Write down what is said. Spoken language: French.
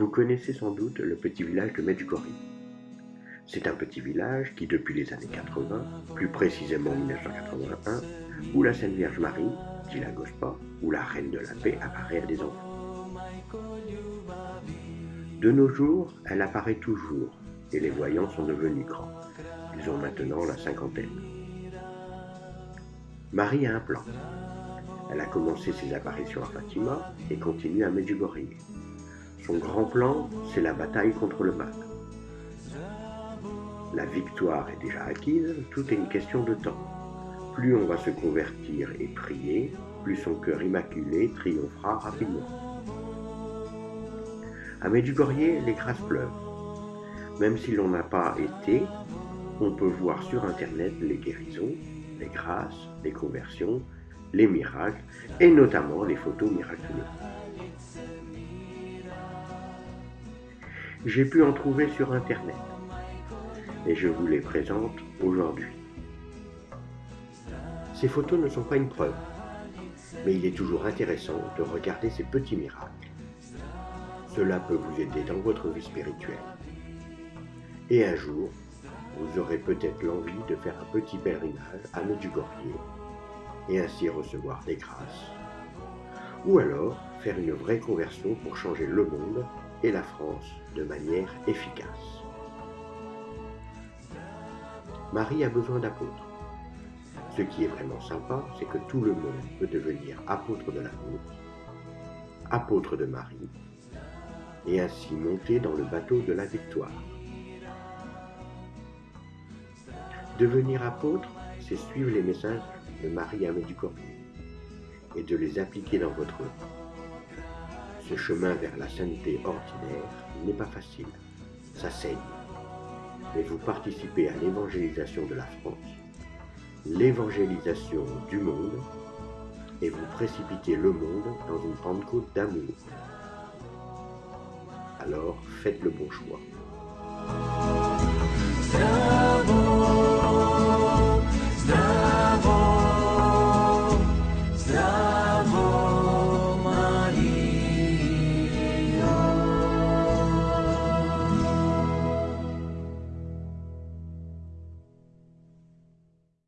Vous connaissez sans doute le petit village de Medjugorje. C'est un petit village qui, depuis les années 80, plus précisément 1981, où la Sainte Vierge Marie, dit la Gospa, où la Reine de la Paix apparaît à des enfants. De nos jours, elle apparaît toujours, et les voyants sont devenus grands. Ils ont maintenant la cinquantaine. Marie a un plan. Elle a commencé ses apparitions à Fatima et continue à Medjugorje. Son grand plan, c'est la bataille contre le mal. La victoire est déjà acquise, tout est une question de temps. Plus on va se convertir et prier, plus son cœur immaculé triomphera rapidement. À Medjugorje, les grâces pleuvent. Même si l'on n'a pas été, on peut voir sur Internet les guérisons, les grâces, les conversions, les miracles et notamment les photos miraculeuses. J'ai pu en trouver sur Internet et je vous les présente aujourd'hui. Ces photos ne sont pas une preuve, mais il est toujours intéressant de regarder ces petits miracles. Cela peut vous aider dans votre vie spirituelle. Et un jour, vous aurez peut-être l'envie de faire un petit pèlerinage à Medjugorje et ainsi recevoir des grâces. Ou alors faire une vraie conversion pour changer le monde et la France de manière efficace. Marie a besoin d'apôtres. Ce qui est vraiment sympa, c'est que tout le monde peut devenir apôtre de l'amour, apôtre de Marie, et ainsi monter dans le bateau de la victoire. Devenir apôtre, c'est suivre les messages de Marie à Medjugorje et de les appliquer dans votre vie. Ce chemin vers la sainteté ordinaire n'est pas facile, ça saigne mais vous participez à l'évangélisation de la France, l'évangélisation du monde, et vous précipitez le monde dans une Pentecôte d'amour. Alors faites le bon choix.